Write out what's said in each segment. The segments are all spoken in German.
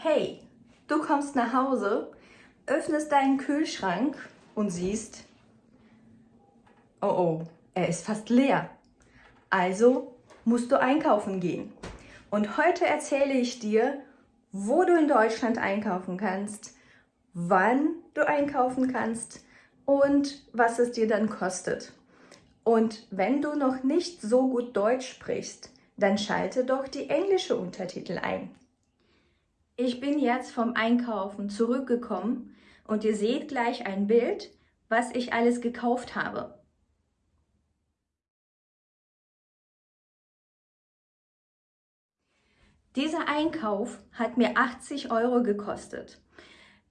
Hey, du kommst nach Hause, öffnest deinen Kühlschrank und siehst, oh oh, er ist fast leer. Also musst du einkaufen gehen. Und heute erzähle ich dir, wo du in Deutschland einkaufen kannst, wann du einkaufen kannst und was es dir dann kostet. Und wenn du noch nicht so gut Deutsch sprichst, dann schalte doch die englische Untertitel ein. Ich bin jetzt vom Einkaufen zurückgekommen und ihr seht gleich ein Bild, was ich alles gekauft habe. Dieser Einkauf hat mir 80 Euro gekostet.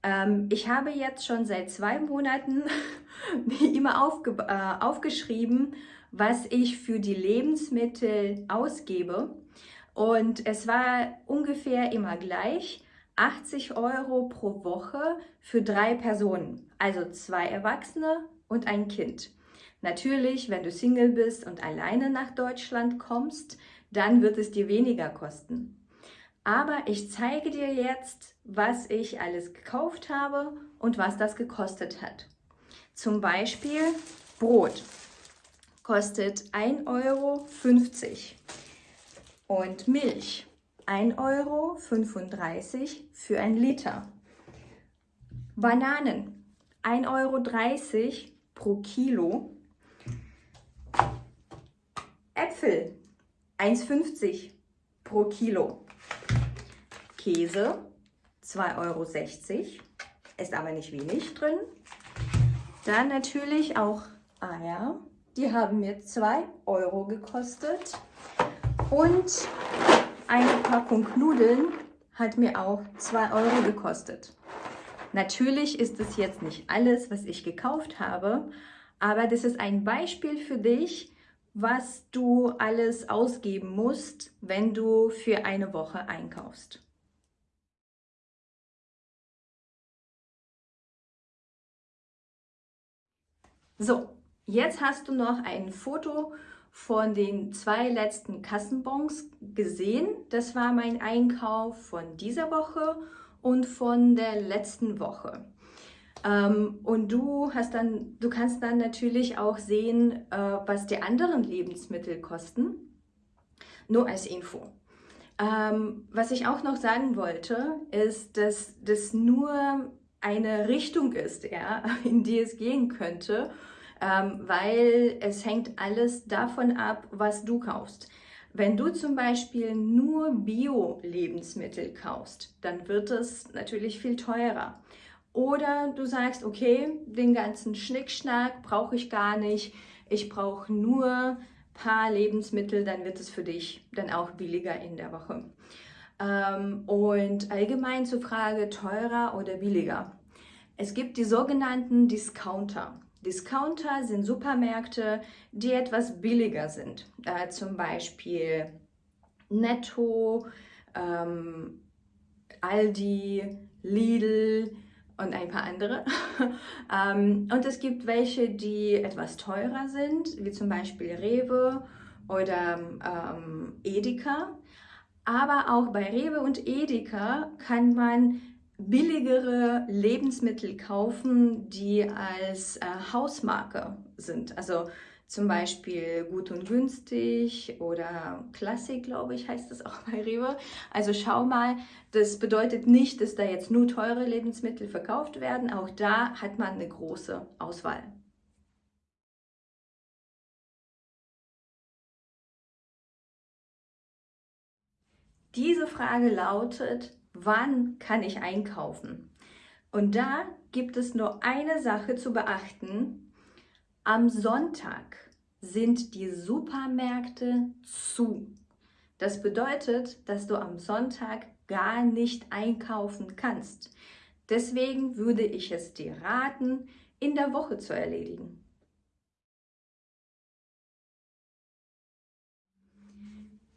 Ähm, ich habe jetzt schon seit zwei Monaten immer aufge äh, aufgeschrieben, was ich für die Lebensmittel ausgebe. Und es war ungefähr immer gleich. 80 Euro pro Woche für drei Personen, also zwei Erwachsene und ein Kind. Natürlich, wenn du Single bist und alleine nach Deutschland kommst, dann wird es dir weniger kosten. Aber ich zeige dir jetzt, was ich alles gekauft habe und was das gekostet hat. Zum Beispiel Brot kostet 1,50 Euro und Milch 1,35 Euro für ein Liter. Bananen 1,30 Euro pro Kilo. Äpfel 1,50 pro Kilo. Käse 2,60 Euro, ist aber nicht wenig drin. Dann natürlich auch Eier, die haben mir 2 Euro gekostet. Und eine Packung Nudeln hat mir auch 2 Euro gekostet. Natürlich ist es jetzt nicht alles, was ich gekauft habe, aber das ist ein Beispiel für dich, was du alles ausgeben musst, wenn du für eine Woche einkaufst. So, jetzt hast du noch ein Foto von den zwei letzten Kassenbons gesehen. Das war mein Einkauf von dieser Woche und von der letzten Woche. Ähm, und du, hast dann, du kannst dann natürlich auch sehen, äh, was die anderen Lebensmittel kosten. Nur als Info. Ähm, was ich auch noch sagen wollte, ist, dass das nur eine Richtung ist, ja, in die es gehen könnte ähm, weil es hängt alles davon ab, was du kaufst. Wenn du zum Beispiel nur Bio-Lebensmittel kaufst, dann wird es natürlich viel teurer. Oder du sagst, okay, den ganzen Schnickschnack brauche ich gar nicht, ich brauche nur ein paar Lebensmittel, dann wird es für dich dann auch billiger in der Woche. Ähm, und allgemein zur Frage teurer oder billiger. Es gibt die sogenannten Discounter. Discounter sind Supermärkte, die etwas billiger sind. Äh, zum Beispiel Netto, ähm, Aldi, Lidl und ein paar andere. ähm, und es gibt welche, die etwas teurer sind, wie zum Beispiel Rewe oder ähm, Edeka. Aber auch bei Rewe und Edeka kann man billigere Lebensmittel kaufen, die als äh, Hausmarke sind. Also zum Beispiel gut und günstig oder Klassik, glaube ich, heißt das auch bei Rewe. Also schau mal, das bedeutet nicht, dass da jetzt nur teure Lebensmittel verkauft werden. Auch da hat man eine große Auswahl. Diese Frage lautet, wann kann ich einkaufen? Und da gibt es nur eine Sache zu beachten. Am Sonntag sind die Supermärkte zu. Das bedeutet, dass du am Sonntag gar nicht einkaufen kannst. Deswegen würde ich es dir raten, in der Woche zu erledigen.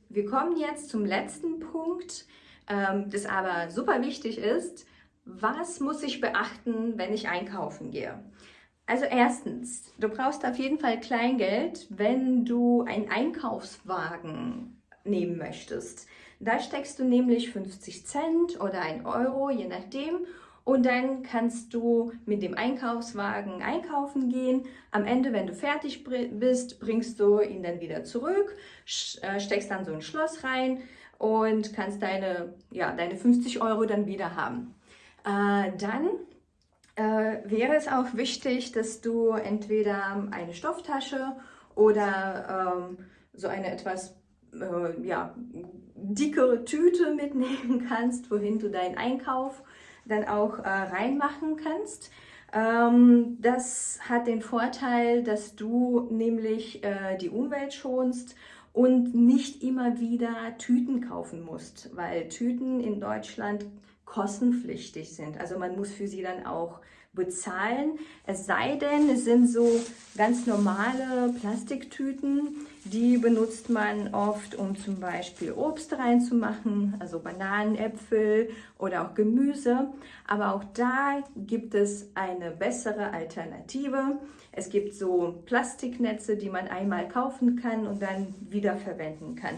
Wir kommen jetzt zum letzten Punkt, das aber super wichtig ist, was muss ich beachten, wenn ich einkaufen gehe? Also erstens, du brauchst auf jeden Fall Kleingeld, wenn du einen Einkaufswagen nehmen möchtest. Da steckst du nämlich 50 Cent oder 1 Euro, je nachdem. Und dann kannst du mit dem Einkaufswagen einkaufen gehen. Am Ende, wenn du fertig bist, bringst du ihn dann wieder zurück, äh, steckst dann so ein Schloss rein und kannst deine, ja, deine 50 Euro dann wieder haben. Äh, dann äh, wäre es auch wichtig, dass du entweder eine Stofftasche oder ähm, so eine etwas äh, ja, dickere Tüte mitnehmen kannst, wohin du deinen Einkauf dann auch äh, reinmachen kannst. Ähm, das hat den Vorteil, dass du nämlich äh, die Umwelt schonst und nicht immer wieder Tüten kaufen musst, weil Tüten in Deutschland kostenpflichtig sind. Also man muss für sie dann auch bezahlen. Es sei denn, es sind so ganz normale Plastiktüten, die benutzt man oft, um zum Beispiel Obst reinzumachen, also Bananen, Äpfel oder auch Gemüse. Aber auch da gibt es eine bessere Alternative. Es gibt so Plastiknetze, die man einmal kaufen kann und dann wiederverwenden kann.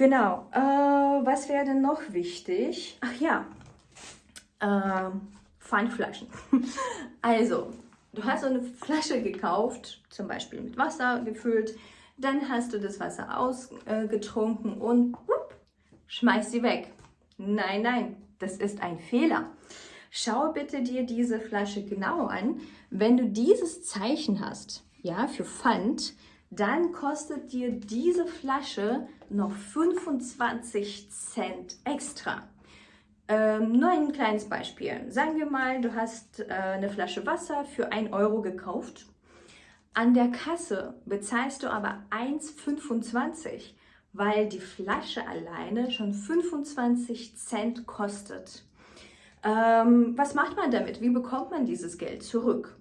Genau, äh, was wäre denn noch wichtig? Ach ja, äh, Pfandflaschen. also, du hast so eine Flasche gekauft, zum Beispiel mit Wasser gefüllt, dann hast du das Wasser ausgetrunken äh, und whoop, schmeißt sie weg. Nein, nein, das ist ein Fehler. Schau bitte dir diese Flasche genau an. Wenn du dieses Zeichen hast, ja, für Pfand, dann kostet dir diese Flasche noch 25 Cent extra. Ähm, nur ein kleines Beispiel. Sagen wir mal, du hast äh, eine Flasche Wasser für 1 Euro gekauft. An der Kasse bezahlst du aber 1,25, weil die Flasche alleine schon 25 Cent kostet. Ähm, was macht man damit? Wie bekommt man dieses Geld zurück?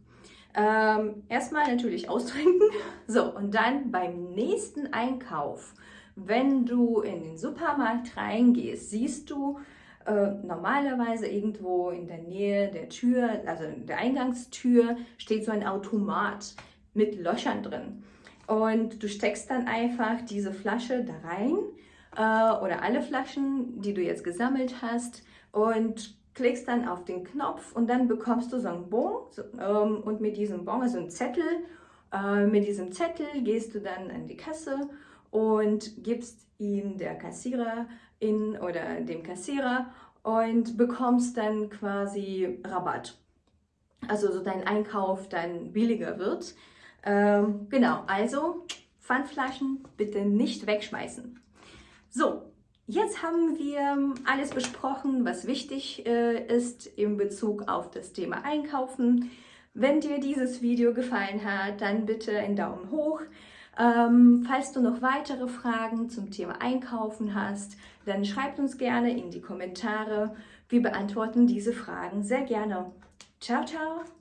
Ähm, erstmal natürlich austrinken. So, und dann beim nächsten Einkauf, wenn du in den Supermarkt reingehst, siehst du, äh, normalerweise irgendwo in der Nähe der Tür, also der Eingangstür, steht so ein Automat mit Löchern drin. Und du steckst dann einfach diese Flasche da rein äh, oder alle Flaschen, die du jetzt gesammelt hast und klickst dann auf den Knopf und dann bekommst du so einen Bon so, ähm, und mit diesem Bon, also einen Zettel, äh, mit diesem Zettel gehst du dann an die Kasse und gibst ihn der Kassiererin oder dem Kassierer und bekommst dann quasi Rabatt. Also so dein Einkauf dann billiger wird. Ähm, genau, also Pfandflaschen bitte nicht wegschmeißen. So, jetzt haben wir alles besprochen, was wichtig äh, ist in Bezug auf das Thema Einkaufen. Wenn dir dieses Video gefallen hat, dann bitte einen Daumen hoch. Ähm, falls du noch weitere Fragen zum Thema Einkaufen hast, dann schreib uns gerne in die Kommentare. Wir beantworten diese Fragen sehr gerne. Ciao, ciao!